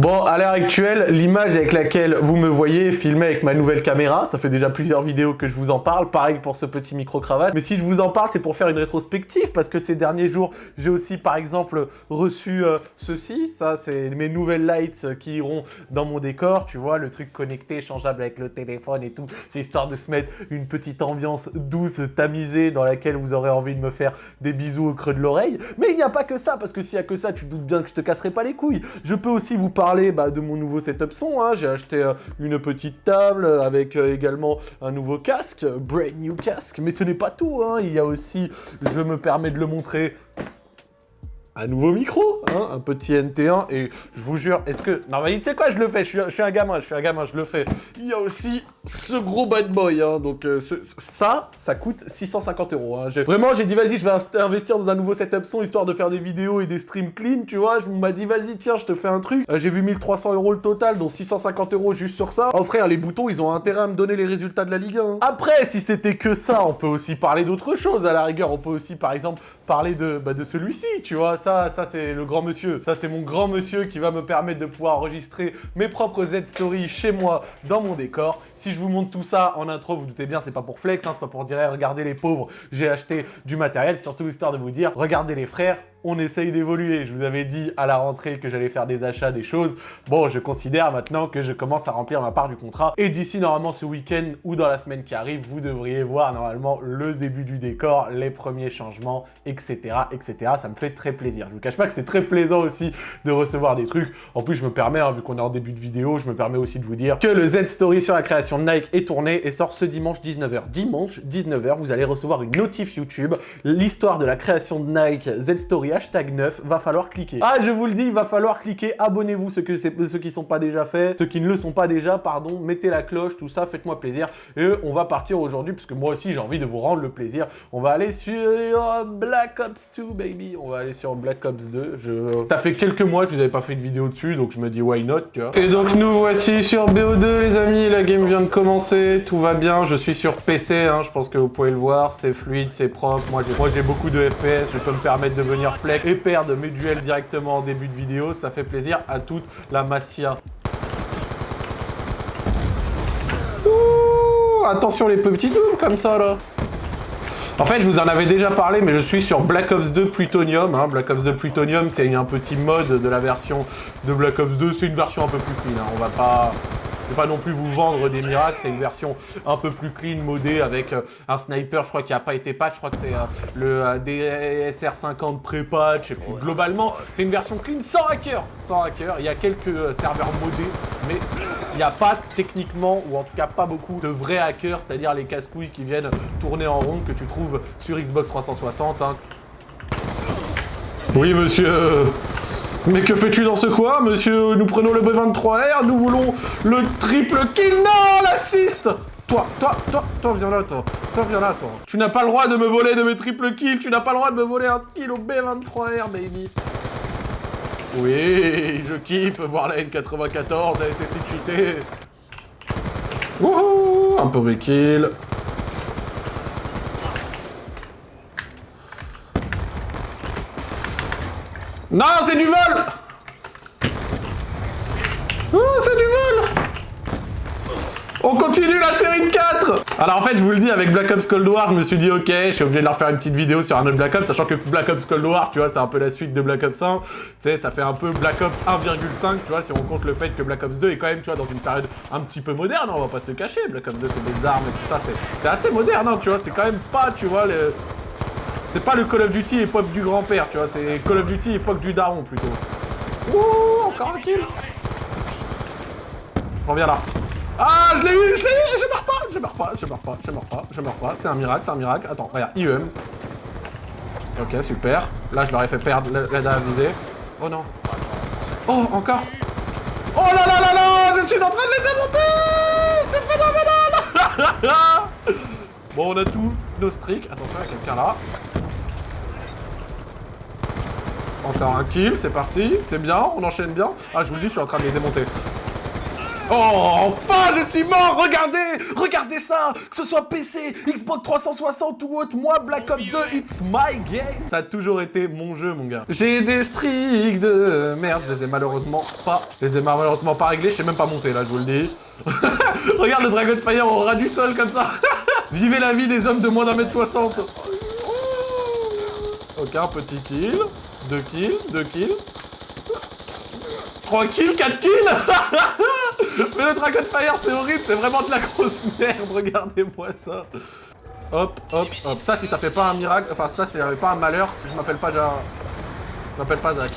Bon, à l'heure actuelle, l'image avec laquelle vous me voyez est filmée avec ma nouvelle caméra. Ça fait déjà plusieurs vidéos que je vous en parle. Pareil pour ce petit micro-cravate. Mais si je vous en parle, c'est pour faire une rétrospective parce que ces derniers jours, j'ai aussi, par exemple, reçu euh, ceci. Ça, c'est mes nouvelles lights qui iront dans mon décor. Tu vois, le truc connecté, changeable avec le téléphone et tout. C'est histoire de se mettre une petite ambiance douce, tamisée, dans laquelle vous aurez envie de me faire des bisous au creux de l'oreille. Mais il n'y a pas que ça, parce que s'il y a que ça, tu te doutes bien que je te casserai pas les couilles. Je peux aussi vous parler bah, de mon nouveau setup son. Hein. J'ai acheté euh, une petite table avec euh, également un nouveau casque, brand new casque. Mais ce n'est pas tout, hein. il y a aussi, je me permets de le montrer, un nouveau micro, hein, un petit NT1, et je vous jure, est-ce que... Non mais tu sais quoi, je le fais, je suis, un gamin, je suis un gamin, je le fais. Il y a aussi ce gros bad boy, hein, donc euh, ça, ça coûte 650 euros. Hein. Vraiment, j'ai dit, vas-y, je vais investir dans un nouveau setup son, histoire de faire des vidéos et des streams clean, tu vois. Je m'a dit, vas-y, tiens, je te fais un truc. Euh, j'ai vu 1300 euros le total, dont 650 euros juste sur ça. Oh frère, les boutons, ils ont intérêt à me donner les résultats de la Ligue 1. Après, si c'était que ça, on peut aussi parler d'autre chose, à la rigueur. On peut aussi, par exemple, parler de, bah, de celui-ci, tu vois. Ça, ça c'est le grand monsieur. Ça, c'est mon grand monsieur qui va me permettre de pouvoir enregistrer mes propres Z-Stories chez moi, dans mon décor. Si je vous montre tout ça en intro, vous, doutez bien, c'est pas pour flex, hein, c'est pas pour dire, regardez les pauvres, j'ai acheté du matériel. C'est surtout histoire de vous dire, regardez les frères, on essaye d'évoluer. Je vous avais dit à la rentrée que j'allais faire des achats, des choses. Bon, je considère maintenant que je commence à remplir ma part du contrat. Et d'ici, normalement, ce week-end ou dans la semaine qui arrive, vous devriez voir normalement le début du décor, les premiers changements, etc., etc. Ça me fait très plaisir. Je vous cache pas que c'est très plaisant aussi de recevoir des trucs. En plus, je me permets, hein, vu qu'on est en début de vidéo, je me permets aussi de vous dire que le Z-Story sur la création de Nike est tourné et sort ce dimanche 19h. Dimanche 19h, vous allez recevoir une notif YouTube, l'histoire de la création de Nike Z-Story hashtag 9, va falloir cliquer. Ah, je vous le dis, il va falloir cliquer, abonnez-vous ceux, que ceux qui sont pas déjà faits, ceux qui ne le sont pas déjà, pardon, mettez la cloche, tout ça, faites-moi plaisir. Et on va partir aujourd'hui, puisque moi aussi j'ai envie de vous rendre le plaisir. On va aller sur Black Ops 2, baby. On va aller sur Black Ops 2. Je... Ça fait quelques mois que je n'avais pas fait de vidéo dessus, donc je me dis why not. Et donc nous voici sur BO2, les amis, la game vient de commencer, tout va bien, je suis sur PC, hein, je pense que vous pouvez le voir, c'est fluide, c'est propre, moi j'ai beaucoup de FPS, je peux me permettre de venir et perdre mes duels directement en début de vidéo. Ça fait plaisir à toute la massia. Ouh, attention les petits dooms comme ça là. En fait, je vous en avais déjà parlé, mais je suis sur Black Ops 2 Plutonium. Hein. Black Ops 2 Plutonium, c'est un petit mode de la version de Black Ops 2. C'est une version un peu plus clean. Hein. On va pas je vais pas non plus vous vendre des miracles, c'est une version un peu plus clean, modée, avec euh, un sniper, je crois qu'il n'a pas été patch, je crois que c'est euh, le euh, DSR50 pré-patch, et puis globalement, c'est une version clean sans hacker, sans hacker, il y a quelques serveurs modés, mais il n'y a pas techniquement, ou en tout cas pas beaucoup, de vrais hackers, c'est-à-dire les casse-couilles qui viennent tourner en rond que tu trouves sur Xbox 360. Hein. Oui, monsieur mais que fais-tu dans ce coin, monsieur Nous prenons le B23R, nous voulons le triple kill Non, l'assist Toi, toi, toi, toi, viens là, toi. Toi, viens là, toi. Tu n'as pas le droit de me voler de mes triple kills, tu n'as pas le droit de me voler un kill au B23R, baby. Oui, je kiffe voir la N94, elle était si cheatée. Wouhou Un peu kill. Non, c'est du vol Oh, c'est du vol On continue la série de 4 Alors en fait, je vous le dis, avec Black Ops Cold War, je me suis dit, ok, je suis obligé de leur faire une petite vidéo sur un autre Black Ops, sachant que Black Ops Cold War, tu vois, c'est un peu la suite de Black Ops 1. Tu sais, ça fait un peu Black Ops 1,5, tu vois, si on compte le fait que Black Ops 2 est quand même, tu vois, dans une période un petit peu moderne, on va pas se le cacher. Black Ops 2, c'est des armes et tout ça, c'est assez moderne, hein, tu vois, c'est quand même pas, tu vois, le c'est pas le Call of Duty époque du grand-père, tu vois, c'est Call of Duty époque du daron, plutôt. Ouh, encore un kill Reviens là. Ah, je l'ai eu, je l'ai eu, je meurs pas, je meurs pas, je meurs pas, je meurs pas, je meurs pas, c'est un miracle, c'est un miracle. Attends, regarde, IEM. Ok, super. Là, je leur ai fait perdre l'aide à viser. Oh non. Oh, encore Oh là là là là Je suis en train de les démonter C'est phénoménal Bon, on a tout nos streaks. Attention, il y a quelqu'un là. Encore un kill, c'est parti. C'est bien, on enchaîne bien. Ah, je vous le dis, je suis en train de les démonter. Oh, enfin, je suis mort Regardez Regardez ça Que ce soit PC, Xbox 360 ou autre, moi, Black Ops 2, it's my game Ça a toujours été mon jeu, mon gars. J'ai des streaks de merde, je les ai malheureusement pas... Je les ai malheureusement pas réglés, je sais même pas monter, là, je vous le dis. Regarde le Dragon Fire au ras du sol, comme ça Vivez la vie des hommes de moins d'un mètre soixante Ok, un petit kill. Deux kills, deux kills. 3 kills, 4 kills Mais le Dragon Fire, c'est horrible, c'est vraiment de la grosse merde, regardez-moi ça. Hop, hop, hop. Ça, si ça fait pas un miracle, enfin ça, c'est pas un malheur, je m'appelle pas déjà... Je m'appelle pas Zach.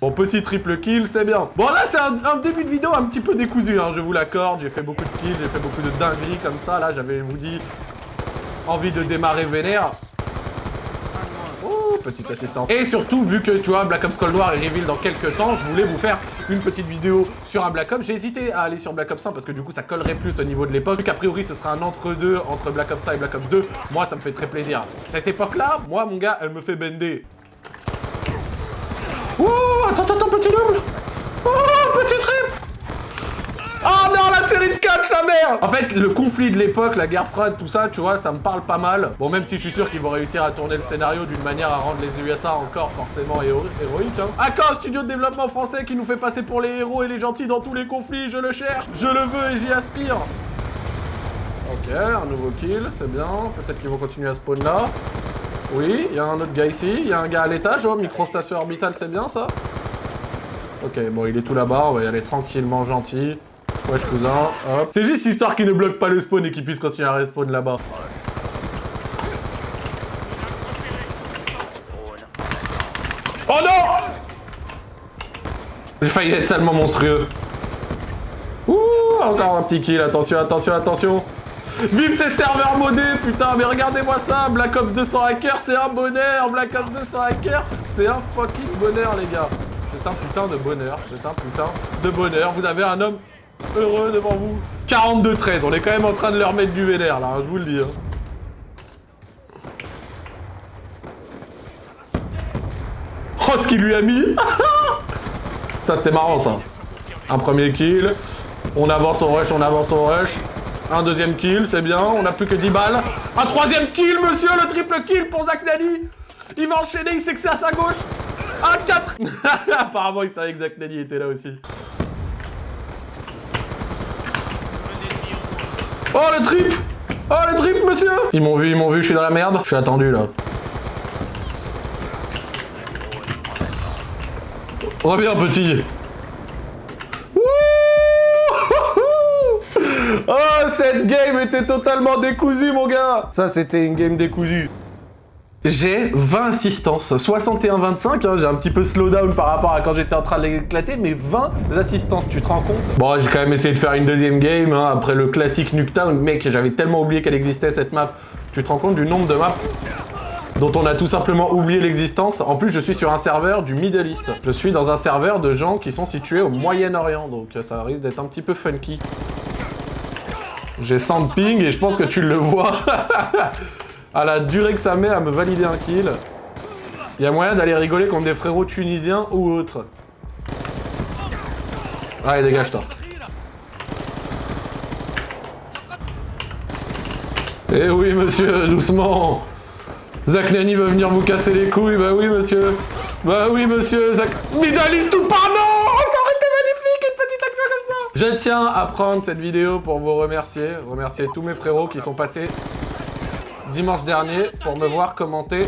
Bon, petit triple kill, c'est bien. Bon, là, c'est un, début de vidéo un petit peu décousu, hein, je vous l'accorde. J'ai fait beaucoup de kills, j'ai fait beaucoup de dingueries comme ça. Là, j'avais, vous dit, envie de démarrer vénère petite assistance. Et surtout, vu que, tu vois, Black Ops Cold War est reveal dans quelques temps, je voulais vous faire une petite vidéo sur un Black Ops. J'ai hésité à aller sur Black Ops 1 parce que du coup, ça collerait plus au niveau de l'époque. Vu qu'a priori, ce sera un entre-deux entre Black Ops 1 et Black Ops 2. Moi, ça me fait très plaisir. Cette époque-là, moi, mon gars, elle me fait bender. Oh, attends, attends, petit double Oh, petit trip Oh non, la série de 4, sa mère En fait, le conflit de l'époque, la guerre froide, tout ça, tu vois, ça me parle pas mal. Bon, même si je suis sûr qu'ils vont réussir à tourner le scénario d'une manière à rendre les USA encore forcément héroïques, hein. Un studio de développement français qui nous fait passer pour les héros et les gentils dans tous les conflits Je le cherche, je le veux et j'y aspire Ok, un nouveau kill, c'est bien. Peut-être qu'ils vont continuer à spawn là. Oui, il y a un autre gars ici. Il y a un gars à l'étage. Oh, microstation orbitale, c'est bien ça Ok, bon, il est tout là-bas. On va y aller tranquillement, gentil. C'est juste histoire qu'il ne bloque pas le spawn et qu'il puisse continuer à respawn là-bas. Oh non J'ai failli être salement monstrueux. Ouh, encore un petit kill, attention, attention, attention. Vive ces serveurs modés, putain, mais regardez-moi ça, Black Ops 200 hacker, c'est un bonheur, Black Ops 200 hacker, c'est un fucking bonheur, les gars. C'est un putain de bonheur, c'est un putain de bonheur. Vous avez un homme heureux devant vous. 42-13, on est quand même en train de leur mettre du vénère là, hein, je vous le dis. Hein. Oh, ce qu'il lui a mis Ça, c'était marrant, ça. Un premier kill. On avance au rush, on avance au rush. Un deuxième kill, c'est bien. On a plus que 10 balles. Un troisième kill, monsieur Le triple kill pour Zach Nani Il va enchaîner, il sait que c'est à sa gauche. Un 4 Apparemment, il savait que Zach Nani était là aussi. Oh le trip Oh le trip monsieur Ils m'ont vu, ils m'ont vu, je suis dans la merde. Je suis attendu là. Reviens petit Oh, cette game était totalement décousue, mon gars Ça, c'était une game décousue. J'ai 20 assistances, 61-25, hein, j'ai un petit peu slowdown par rapport à quand j'étais en train de l'éclater, mais 20 assistances, tu te rends compte? Bon, j'ai quand même essayé de faire une deuxième game, hein, après le classique Nuketown, mec, j'avais tellement oublié qu'elle existait cette map. Tu te rends compte du nombre de maps dont on a tout simplement oublié l'existence? En plus, je suis sur un serveur du Middle East. Je suis dans un serveur de gens qui sont situés au Moyen-Orient, donc ça risque d'être un petit peu funky. J'ai 100 ping et je pense que tu le vois. à la durée que ça met à me valider un kill. Il y a moyen d'aller rigoler contre des frérots tunisiens ou autres. Allez, dégage-toi. Eh oui, monsieur, doucement Zach Nani va venir vous casser les couilles, bah oui, monsieur Bah oui, monsieur, Zach... Midaliste ou pas, non Ça aurait été magnifique, une petite action comme ça Je tiens à prendre cette vidéo pour vous remercier, remercier tous mes frérots qui sont passés dimanche dernier pour me voir commenter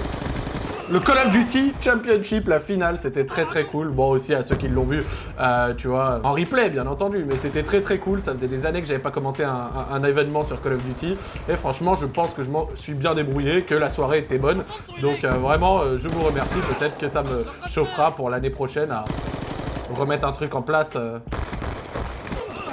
le Call of Duty Championship, la finale, c'était très très cool. Bon aussi à ceux qui l'ont vu, euh, tu vois, en replay bien entendu, mais c'était très très cool. Ça faisait des années que j'avais pas commenté un, événement sur Call of Duty. Et franchement, je pense que je m'en suis bien débrouillé, que la soirée était bonne. Donc euh, vraiment, euh, je vous remercie. Peut-être que ça me chauffera pour l'année prochaine à remettre un truc en place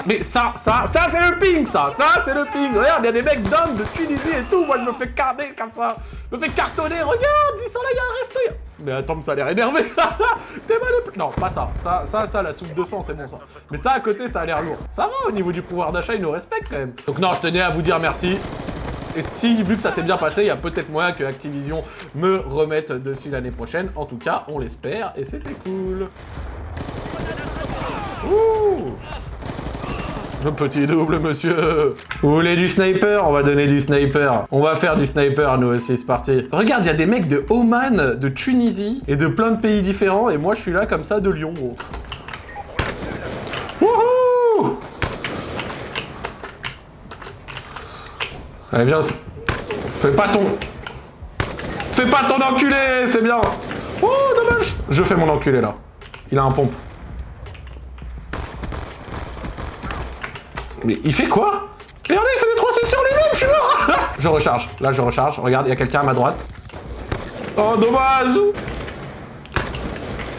mais ça, ça, ça c'est le ping, ça Ça c'est le ping Regarde, il y a des mecs d'hommes de Tunisie et tout Moi je me fais carner comme ça Je me fais cartonner Regarde, ils sont là, il y a un Mais attends, ça a l'air énervé T'es mal Non, pas ça. Ça, ça, ça, la soupe de sang, c'est bon ça. Mais ça à côté, ça a l'air lourd. Ça va, au niveau du pouvoir d'achat, ils nous respectent quand même. Donc non, je tenais à vous dire merci. Et si, vu que ça s'est bien passé, il y a peut-être moyen que Activision me remette dessus l'année prochaine. En tout cas, on l'espère, et c'était cool. Ouh Petit double, monsieur Vous voulez du sniper? On va donner du sniper. On va faire du sniper, nous aussi, c'est parti. Regarde, il y a des mecs de Oman, de Tunisie, et de plein de pays différents, et moi, je suis là, comme ça, de Lyon, gros. Wouhou Allez, viens. Fais pas ton... Fais pas ton enculé, c'est bien Oh, dommage Je fais mon enculé, là. Il a un pompe. Mais il fait quoi? Regardez, il fait des 3 sur lui-même, je suis mort Je recharge. Là, je recharge. Regarde, il y a quelqu'un à ma droite. Oh, dommage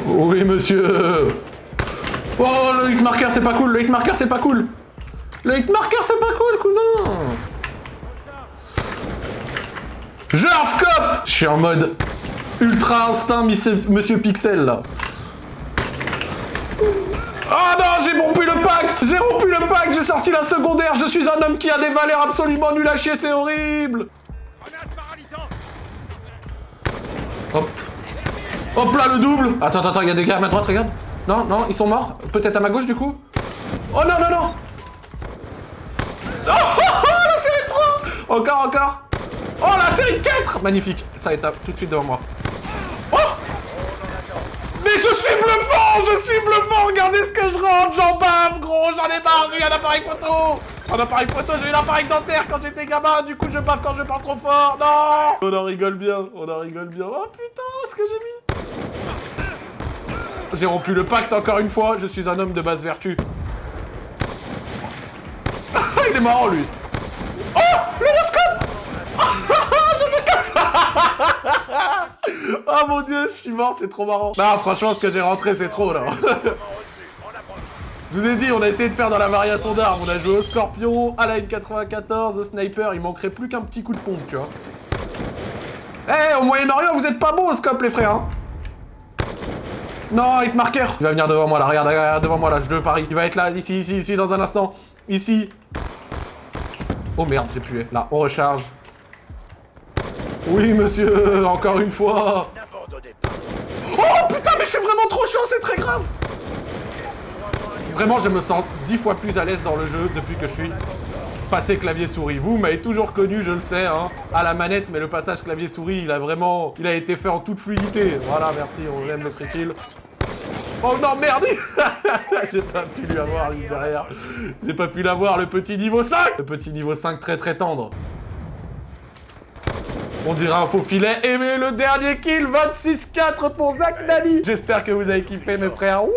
Oui, monsieur Oh, le hit marker, c'est pas cool. Le hit marker, c'est pas cool. Le hit marker, c'est pas cool, cousin Je scope Je suis en mode ultra instinct, monsieur Pixel, là. Oh non, j'ai le pacte J'ai rompu le pacte, j'ai sorti la secondaire, je suis un homme qui a des valeurs absolument nulles à chier, c'est horrible Hop. Hop là, le double Attends, attends, il y a des gars à ma droite, regarde. Non, non, ils sont morts. Peut-être à ma gauche, du coup Oh non, non, non Oh, oh, oh la série 3 Encore, encore Oh, la série 4 Magnifique. Ça est tout de suite devant moi. Suis bluffant Je suis bluffant Regardez ce que je rentre J'en bave, gros J'en ai marre J'ai eu un appareil photo. Un appareil photo, j'ai eu l'appareil dentaire quand j'étais gamin. Du coup, je bave quand je parle trop fort. Non. On en rigole bien, on en rigole bien. Oh putain, ce que j'ai mis. J'ai rompu le pacte encore une fois, je suis un homme de basse vertu. Il est marrant, lui. Oh Le Je me casse Oh mon dieu, je suis mort, c'est trop marrant. Non, franchement, ce que j'ai rentré, c'est trop, là. Je vous ai dit, on a essayé de faire dans la variation d'armes. On a joué au Scorpion, à la N94, au Sniper. Il manquerait plus qu'un petit coup de pompe, tu vois. Eh, au Moyen-Orient, vous êtes pas beaux au scope, les frères, hein Non, hitmarker Il va venir devant moi, là. Regarde, regarde, devant moi, là. Je le parie. Il va être là, ici, ici, ici, dans un instant. Ici. Oh merde, j'ai pué. Là, on recharge. Oui, monsieur, encore une fois. Oh putain, mais je suis vraiment trop chaud, c'est très grave. Vraiment, je me sens dix fois plus à l'aise dans le jeu depuis que je suis passé clavier-souris. Vous m'avez toujours connu, je le sais, hein, à la manette, mais le passage clavier-souris, il a vraiment... Il a été fait en toute fluidité. Voilà, merci, on aime le free kill. Oh non, merde J'ai pas pu lui avoir, lui, derrière. J'ai pas pu l'avoir, le petit niveau 5 Le petit niveau 5 très très tendre. On dirait un faux filet. Et le dernier kill, 26-4 pour Zach Nani. J'espère que vous avez kiffé, mes frères. Wouh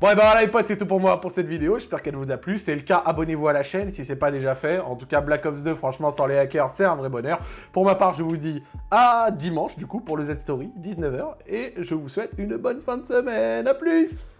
Bon et bah voilà les potes, c'est tout pour moi pour cette vidéo, j'espère qu'elle vous a plu. C'est le cas, abonnez-vous à la chaîne si c'est pas déjà fait. En tout cas, Black Ops 2, franchement, sans les hackers, c'est un vrai bonheur. Pour ma part, je vous dis à dimanche, du coup, pour le Z-Story, 19h. Et je vous souhaite une bonne fin de semaine. A plus